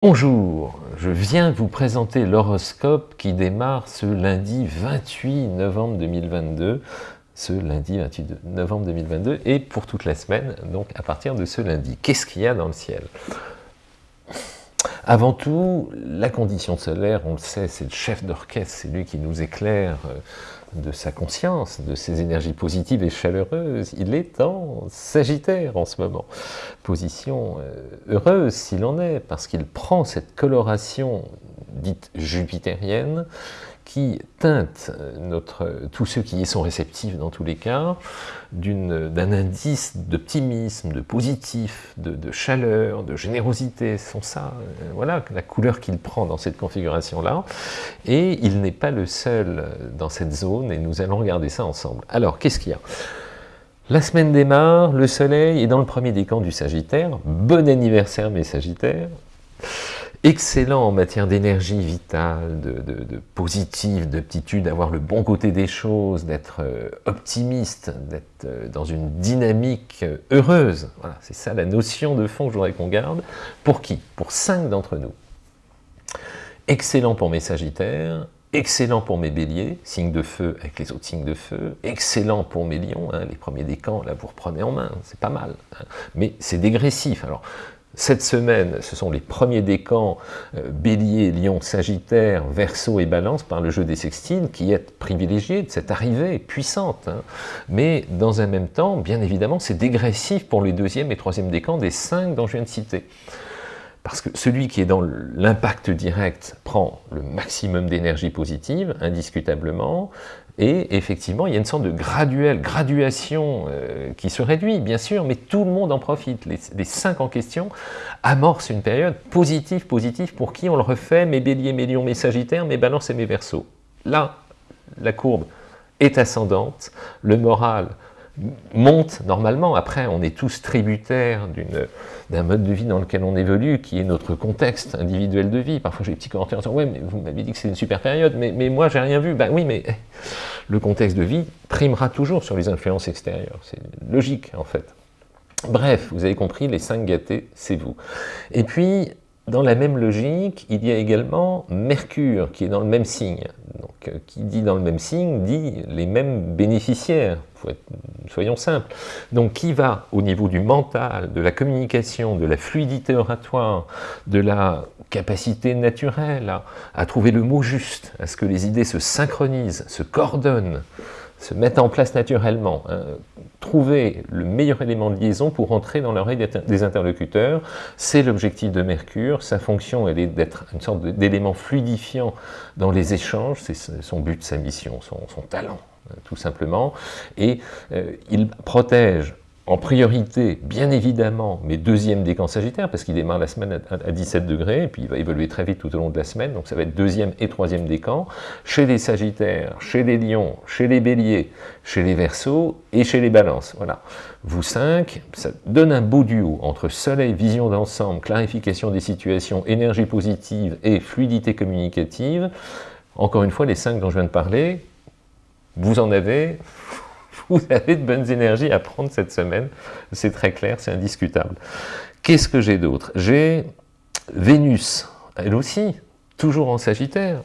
Bonjour, je viens vous présenter l'horoscope qui démarre ce lundi 28 novembre 2022, ce lundi 28 novembre 2022, et pour toute la semaine, donc à partir de ce lundi. Qu'est-ce qu'il y a dans le ciel? Avant tout, la condition solaire, on le sait, c'est le chef d'orchestre, c'est lui qui nous éclaire euh, de sa conscience, de ses énergies positives et chaleureuses. Il est en Sagittaire en ce moment. Position euh, heureuse s'il en est, parce qu'il prend cette coloration dite jupitérienne, qui teinte euh, notre, tous ceux qui y sont réceptifs dans tous les cas, d'un indice d'optimisme, de positif, de, chaleur, de générosité, sont ça, euh, voilà la couleur qu'il prend dans cette configuration-là, et il n'est pas le seul dans cette zone, et nous allons regarder ça ensemble. Alors, qu'est-ce qu'il y a? La semaine démarre, le soleil est dans le premier décan du Sagittaire, bon anniversaire mes Sagittaires, excellent en matière d'énergie vitale, de, positive, d'aptitude, d'avoir le bon côté des choses, d'être euh, optimiste, d'être euh, dans une dynamique euh, heureuse. Voilà, c'est ça la notion de fond que je voudrais qu'on garde. Pour qui? Pour cinq d'entre nous. Excellent pour mes sagittaires, excellent pour mes béliers, signes de feu avec les autres signes de feu, excellent pour mes lions, hein, les premiers décans, là vous reprenez en main, c'est pas mal, hein. mais c'est dégressif. Alors, cette semaine, ce sont les premiers décans euh, Bélier, Lion, Sagittaire, Verseau et Balance par le jeu des sextiles qui est privilégié de cette arrivée puissante. Hein. Mais dans un même temps, bien évidemment, c'est dégressif pour les deuxième et troisième décans des cinq dont je viens de citer. Parce que celui qui est dans l'impact direct prend le maximum d'énergie positive, indiscutablement, et effectivement, il y a une sorte de graduelle, graduation euh, qui se réduit, bien sûr, mais tout le monde en profite. Les, cinq en question amorcent une période positive, positive, pour qui on le refait, mes béliers, mes lions, mes sagittaires, mes balances et mes versos. Là, la courbe est ascendante, le moral monte normalement. Après, on est tous tributaires d'un mode de vie dans lequel on évolue, qui est notre contexte individuel de vie. Parfois, j'ai des petits commentaires en disant « Ouais, mais vous m'avez dit que c'est une super période, mais, mais moi, j'ai rien vu. » Ben oui, mais le contexte de vie primera toujours sur les influences extérieures. C'est logique, en fait. Bref, vous avez compris, les cinq gâtés, c'est vous. Et puis, dans la même logique, il y a également Mercure, qui est dans le même signe. Donc, euh, qui dit dans le même signe, dit les mêmes bénéficiaires, soyons simples. Donc, qui va au niveau du mental, de la communication, de la fluidité oratoire, de la capacité naturelle à trouver le mot juste, à ce que les idées se synchronisent, se coordonnent, se mettent en place naturellement, hein. trouver le meilleur élément de liaison pour entrer dans l'oreille des interlocuteurs, c'est l'objectif de Mercure, sa fonction elle est d'être une sorte d'élément fluidifiant dans les échanges, c'est son but, sa mission, son, talent, hein, tout simplement, et euh, il protège en priorité, bien évidemment, mes deuxièmes décans sagittaires, parce qu'il démarre la semaine à 17 degrés, et puis il va évoluer très vite tout au long de la semaine, donc ça va être deuxième et troisième décan, chez les sagittaires, chez les lions, chez les béliers, chez les versos et chez les balances. Voilà. Vous cinq, ça donne un beau duo entre soleil, vision d'ensemble, clarification des situations, énergie positive et fluidité communicative. Encore une fois, les cinq dont je viens de parler, vous en avez vous avez de bonnes énergies à prendre cette semaine, c'est très clair, c'est indiscutable. Qu'est-ce que j'ai d'autre? J'ai Vénus, elle aussi, toujours en Sagittaire,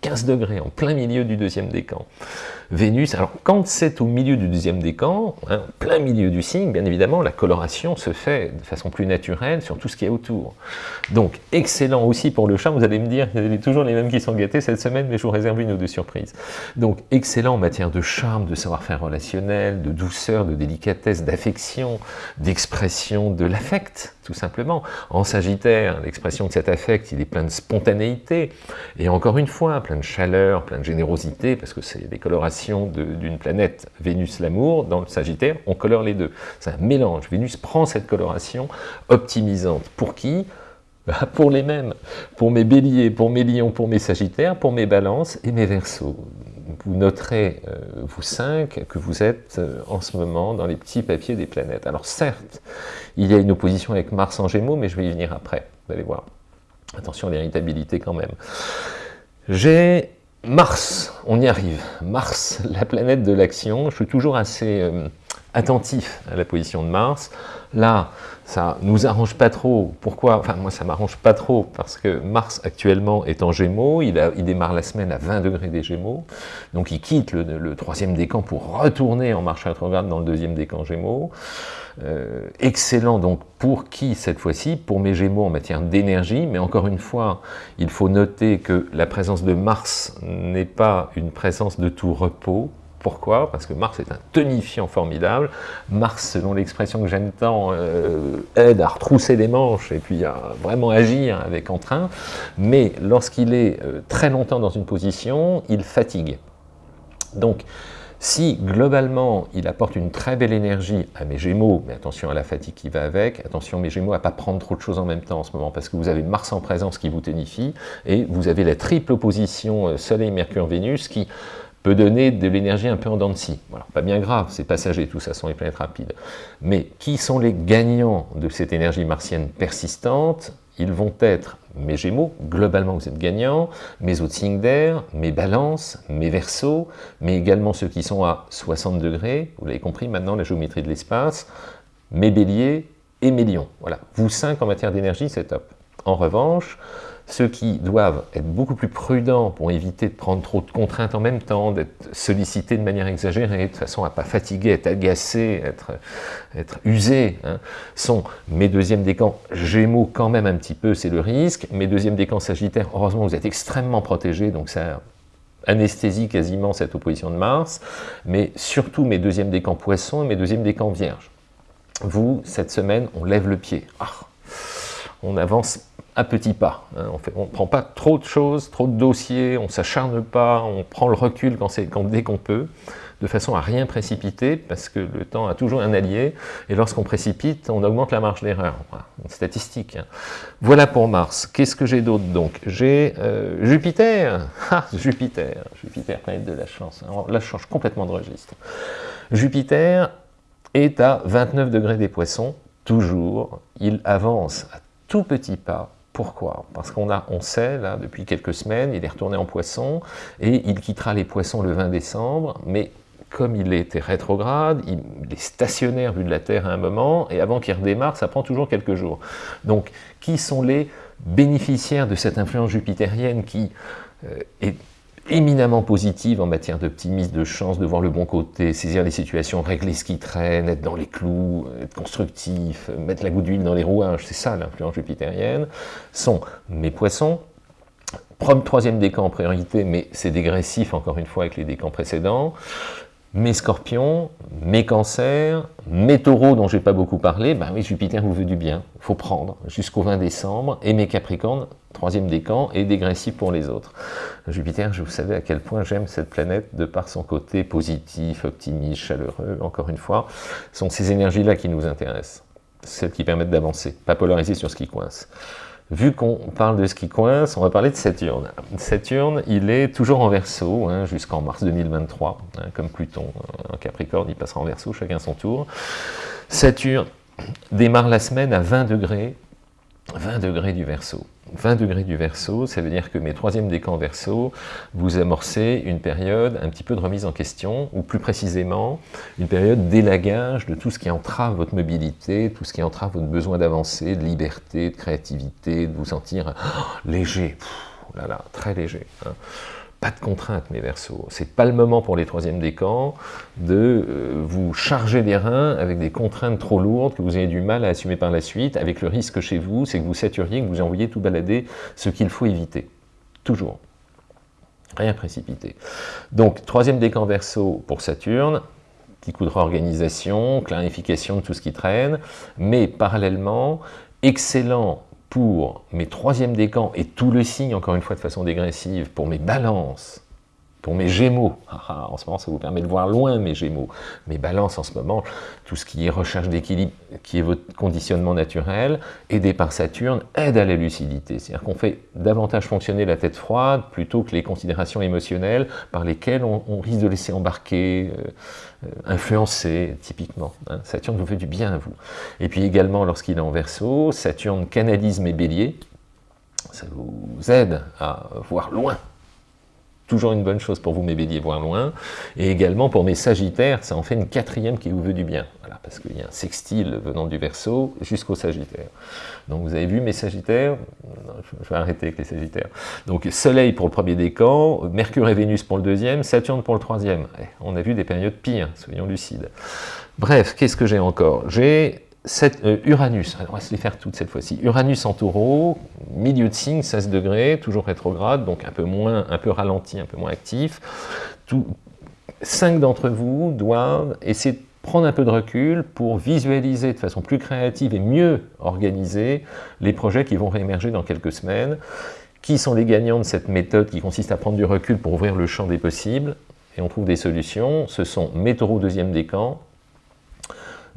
15 degrés, en plein milieu du deuxième décan. Vénus, alors quand c'est au milieu du deuxième décan, hein, plein milieu du signe, bien évidemment, la coloration se fait de façon plus naturelle sur tout ce qui est autour. Donc, excellent aussi pour le charme, vous allez me dire, il y a toujours les mêmes qui sont gâtés cette semaine, mais je vous réserve une ou deux surprises. Donc, excellent en matière de charme, de savoir-faire relationnel, de douceur, de délicatesse, d'affection, d'expression de l'affect, tout simplement. En Sagittaire, l'expression de cet affect, il est plein de spontanéité, et encore une fois, plein de chaleur, plein de générosité, parce que c'est des colorations d'une planète Vénus l'amour, dans le Sagittaire, on colore les deux. C'est un mélange. Vénus prend cette coloration optimisante. Pour qui? Bah, Pour les mêmes. Pour mes béliers, pour mes lions, pour mes sagittaires, pour mes balances et mes versos. Vous noterez, euh, vous cinq, que vous êtes euh, en ce moment dans les petits papiers des planètes. Alors certes, il y a une opposition avec Mars en Gémeaux, mais je vais y venir après, vous allez voir. Attention à l'irritabilité quand même. J'ai Mars, on y arrive. Mars, la planète de l'action. Je suis toujours assez, euh, attentif à la position de Mars. Là, ça nous arrange pas trop. Pourquoi? Enfin, moi, ça m'arrange pas trop, parce que Mars, actuellement, est en Gémeaux. Il, démarre la semaine à 20 degrés des Gémeaux. Donc, il quitte le, le troisième décan pour retourner en marche rétrograde dans le deuxième décan Gémeaux. Euh, excellent donc pour qui cette fois-ci? Pour mes Gémeaux en matière d'énergie, mais encore une fois, il faut noter que la présence de Mars n'est pas une présence de tout repos, pourquoi? Parce que Mars est un tonifiant formidable. Mars, selon l'expression que j'aime tant, euh, aide à retrousser les manches et puis à vraiment agir avec entrain. Mais lorsqu'il est euh, très longtemps dans une position, il fatigue. Donc, si globalement il apporte une très belle énergie à mes Gémeaux, mais attention à la fatigue qui va avec, attention mes Gémeaux à ne pas prendre trop de choses en même temps en ce moment, parce que vous avez Mars en présence qui vous tonifie, et vous avez la triple opposition euh, Soleil, Mercure, Vénus qui peut donner de l'énergie un peu en dents de scie. Pas bien grave, c'est passager, tout ça sont les planètes rapides. Mais qui sont les gagnants de cette énergie martienne persistante? Ils vont être mes Gémeaux, globalement vous êtes gagnants, mes autres signes d'air, mes balances, mes versos, mais également ceux qui sont à 60 degrés, vous l'avez compris maintenant, la géométrie de l'espace, mes béliers et mes lions. Voilà, vous cinq en matière d'énergie, c'est top. En revanche, ceux qui doivent être beaucoup plus prudents pour éviter de prendre trop de contraintes en même temps, d'être sollicités de manière exagérée, de façon à ne pas fatiguer, être agacé, être, être usé, hein, sont mes deuxièmes décans Gémeaux quand même un petit peu, c'est le risque, mes deuxièmes décans Sagittaires, heureusement vous êtes extrêmement protégés, donc ça anesthésie quasiment cette opposition de Mars, mais surtout mes deuxièmes décans Poissons et mes deuxièmes décans Vierges. Vous, cette semaine, on lève le pied. Ah, on avance à petits pas. Hein. On ne prend pas trop de choses, trop de dossiers, on ne s'acharne pas, on prend le recul quand, dès qu'on peut, de façon à rien précipiter, parce que le temps a toujours un allié, et lorsqu'on précipite, on augmente la marge d'erreur. une statistique. Hein. Voilà pour Mars. Qu'est-ce que j'ai d'autre donc? J'ai euh, Jupiter. Ah, Jupiter. Jupiter, planète de la chance. Alors là, je change complètement de registre. Jupiter est à 29 degrés des poissons, toujours. Il avance tout petits pas pourquoi? Parce qu'on on sait, là, depuis quelques semaines, il est retourné en poisson, et il quittera les poissons le 20 décembre, mais comme il était rétrograde, il est stationnaire vu de la Terre à un moment, et avant qu'il redémarre, ça prend toujours quelques jours. Donc, qui sont les bénéficiaires de cette influence jupitérienne qui euh, est éminemment positive en matière d'optimisme, de chance, de voir le bon côté, saisir les situations, régler ce qui traîne, être dans les clous, être constructif, mettre la goutte d'huile dans les rouages, c'est ça l'influence jupitérienne, sont mes poissons, troisième décan en priorité, mais c'est dégressif encore une fois avec les décans précédents, mes scorpions, mes cancers, mes taureaux dont j'ai pas beaucoup parlé, ben oui, Jupiter vous veut du bien, faut prendre jusqu'au 20 décembre, et mes capricornes, troisième décan, et dégressif pour les autres. Jupiter, je vous savez à quel point j'aime cette planète de par son côté positif, optimiste, chaleureux, encore une fois, sont ces énergies-là qui nous intéressent, celles qui permettent d'avancer, pas polariser sur ce qui coince. Vu qu'on parle de ce qui coince, on va parler de Saturne. Saturne, il est toujours en verso hein, jusqu'en mars 2023, hein, comme Pluton en Capricorne, il passera en verso, chacun son tour. Saturne démarre la semaine à 20 degrés, 20 degrés du verso. 20 degrés du verso, ça veut dire que mes troisièmes décans verso, vous amorcez une période un petit peu de remise en question, ou plus précisément, une période d'élagage de tout ce qui entrave votre mobilité, tout ce qui entrave votre besoin d'avancer, de liberté, de créativité, de vous sentir oh, léger, oh là là, très léger. Hein pas de contraintes, mes versos. C'est pas le moment pour les troisièmes décans de euh, vous charger les reins avec des contraintes trop lourdes que vous avez du mal à assumer par la suite, avec le risque chez vous, c'est que vous saturiez, que vous envoyez tout balader, ce qu'il faut éviter. Toujours. Rien précipiter. Donc, troisième décan verso pour Saturne, petit coup de réorganisation, clarification de tout ce qui traîne, mais parallèlement, excellent pour mes troisièmes décans et tout le signe, encore une fois de façon dégressive, pour mes balances, pour mes gémeaux, ah, ah, en ce moment ça vous permet de voir loin mes gémeaux, mes balances en ce moment, tout ce qui est recherche d'équilibre, qui est votre conditionnement naturel, aidé par Saturne, aide à la lucidité. C'est-à-dire qu'on fait davantage fonctionner la tête froide plutôt que les considérations émotionnelles par lesquelles on, risque de laisser embarquer, euh, euh, influencer, typiquement. Hein. Saturne vous fait du bien à vous. Et puis également, lorsqu'il est en verso, Saturne canalise mes béliers, ça vous aide à voir loin toujours une bonne chose pour vous, mes béliers, voir loin. Et également pour mes sagittaires, ça en fait une quatrième qui vous veut du bien. Voilà, parce qu'il y a un sextile venant du verso jusqu'au sagittaire. Donc vous avez vu mes sagittaires Je vais arrêter avec les sagittaires. Donc soleil pour le premier décan, Mercure et Vénus pour le deuxième, Saturne pour le troisième. Eh, on a vu des périodes pires, soyons lucides. Bref, qu'est-ce que j'ai encore? J'ai euh, Uranus, on va se les faire toutes cette fois-ci. Uranus en taureau, milieu de signe, 16 degrés, toujours rétrograde, donc un peu moins, un peu ralenti, un peu moins actif. Cinq d'entre vous doivent essayer de prendre un peu de recul pour visualiser de façon plus créative et mieux organiser les projets qui vont réémerger dans quelques semaines. Qui sont les gagnants de cette méthode qui consiste à prendre du recul pour ouvrir le champ des possibles? Et on trouve des solutions. Ce sont mes taureaux deuxième décan,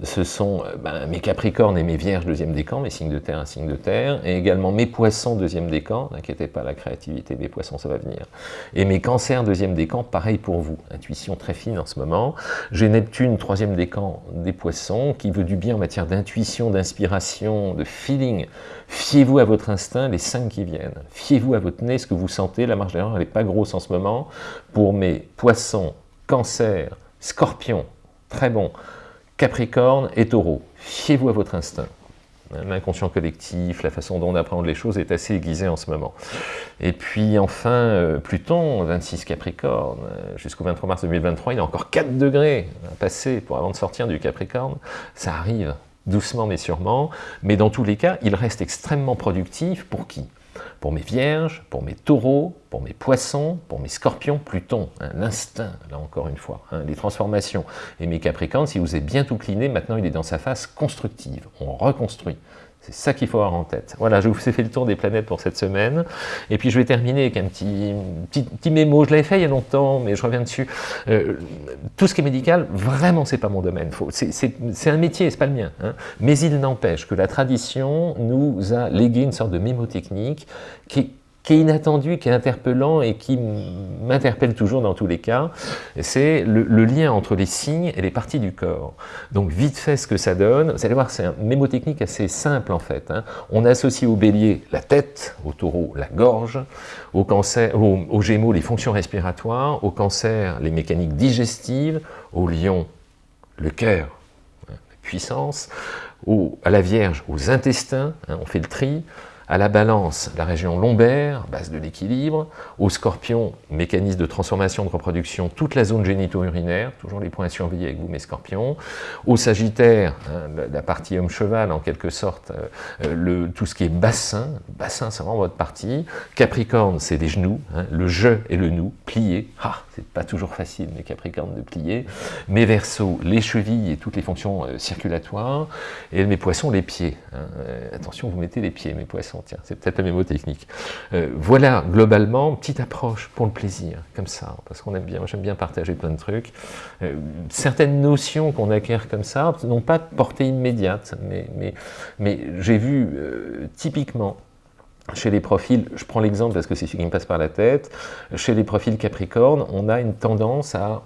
ce sont euh, ben, mes Capricornes et mes Vierges deuxième décan, mes signes de terre, un signe de terre, et également mes Poissons deuxième décan, n'inquiétez pas, la créativité des Poissons, ça va venir, et mes Cancers deuxième décan, pareil pour vous, intuition très fine en ce moment. J'ai Neptune troisième décan des Poissons, qui veut du bien en matière d'intuition, d'inspiration, de feeling. Fiez-vous à votre instinct, les cinq qui viennent. Fiez-vous à votre nez, ce que vous sentez, la marge d'erreur, n'est pas grosse en ce moment. Pour mes Poissons, Cancer, Scorpion, très bon. Capricorne et Taureau, fiez-vous à votre instinct. L'inconscient collectif, la façon dont on apprend les choses est assez aiguisée en ce moment. Et puis enfin, euh, Pluton, 26 Capricorne, jusqu'au 23 mars 2023, il a encore 4 degrés à passer pour avant de sortir du Capricorne. Ça arrive, doucement mais sûrement, mais dans tous les cas, il reste extrêmement productif pour qui? Pour mes vierges, pour mes taureaux, pour mes poissons, pour mes scorpions, Pluton, hein, l'instinct, là encore une fois, hein, les transformations. Et mes capricornes, si vous êtes bien tout cliné, maintenant il est dans sa phase constructive, on reconstruit. C'est ça qu'il faut avoir en tête. Voilà, je vous ai fait le tour des planètes pour cette semaine. Et puis je vais terminer avec un petit, petit, petit mémo. Je l'avais fait il y a longtemps, mais je reviens dessus. Euh, tout ce qui est médical, vraiment, c'est pas mon domaine. C'est un métier, c'est pas le mien. Hein. Mais il n'empêche que la tradition nous a légué une sorte de mémotechnique qui qui est inattendu, qui est interpellant et qui m'interpelle toujours dans tous les cas, c'est le, lien entre les signes et les parties du corps. Donc vite fait ce que ça donne, vous allez voir c'est un mémotechnique assez simple en fait. Hein. On associe au bélier la tête, au taureau la gorge, au, cancer, au, gémeaux les fonctions respiratoires, au cancer les mécaniques digestives, au lion le cœur, hein, la puissance, à la vierge aux intestins, hein, on fait le tri, à la balance, la région lombaire, base de l'équilibre, au scorpion, mécanisme de transformation de reproduction, toute la zone génito-urinaire, toujours les points à surveiller avec vous mes scorpions, au sagittaire, hein, la partie homme-cheval en quelque sorte, euh, euh, tout ce qui est bassin, bassin c'est vraiment votre partie, capricorne c'est les genoux, hein, le je et le nous, plié, ah, c'est pas toujours facile mes capricornes de plier, mes versos, les chevilles et toutes les fonctions euh, circulatoires, et mes poissons les pieds, hein, attention vous mettez les pieds mes poissons, c'est peut-être la mémotechnique. Euh, voilà, globalement, petite approche pour le plaisir, comme ça, parce qu'on aime bien, j'aime bien partager plein de trucs. Euh, certaines notions qu'on acquiert comme ça n'ont pas de portée immédiate, mais, mais, mais j'ai vu euh, typiquement chez les profils, je prends l'exemple parce que c'est ce qui me passe par la tête, chez les profils Capricorne, on a une tendance à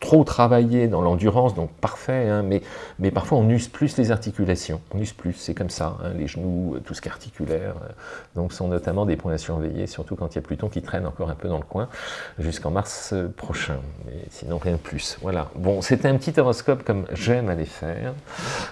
trop travailler dans l'endurance, donc parfait, hein, mais, mais parfois on use plus les articulations, on use plus, c'est comme ça, hein, les genoux, tout ce qui est articulaire, euh, donc sont notamment des points à surveiller, surtout quand il y a Pluton qui traîne encore un peu dans le coin, jusqu'en mars euh, prochain, mais sinon rien de plus. Voilà, bon, c'était un petit horoscope comme j'aime aller faire,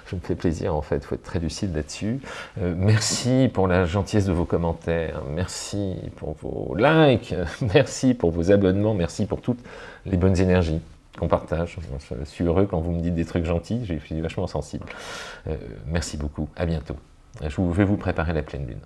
je me fais plaisir en fait, faut être très lucide là-dessus. Euh, merci pour la gentillesse de vos commentaires, merci pour vos likes, merci pour vos abonnements, merci pour toutes les bonnes énergies qu'on partage. Je suis heureux quand vous me dites des trucs gentils, je suis vachement sensible. Euh, merci beaucoup, à bientôt. Je vais vous préparer la pleine lune.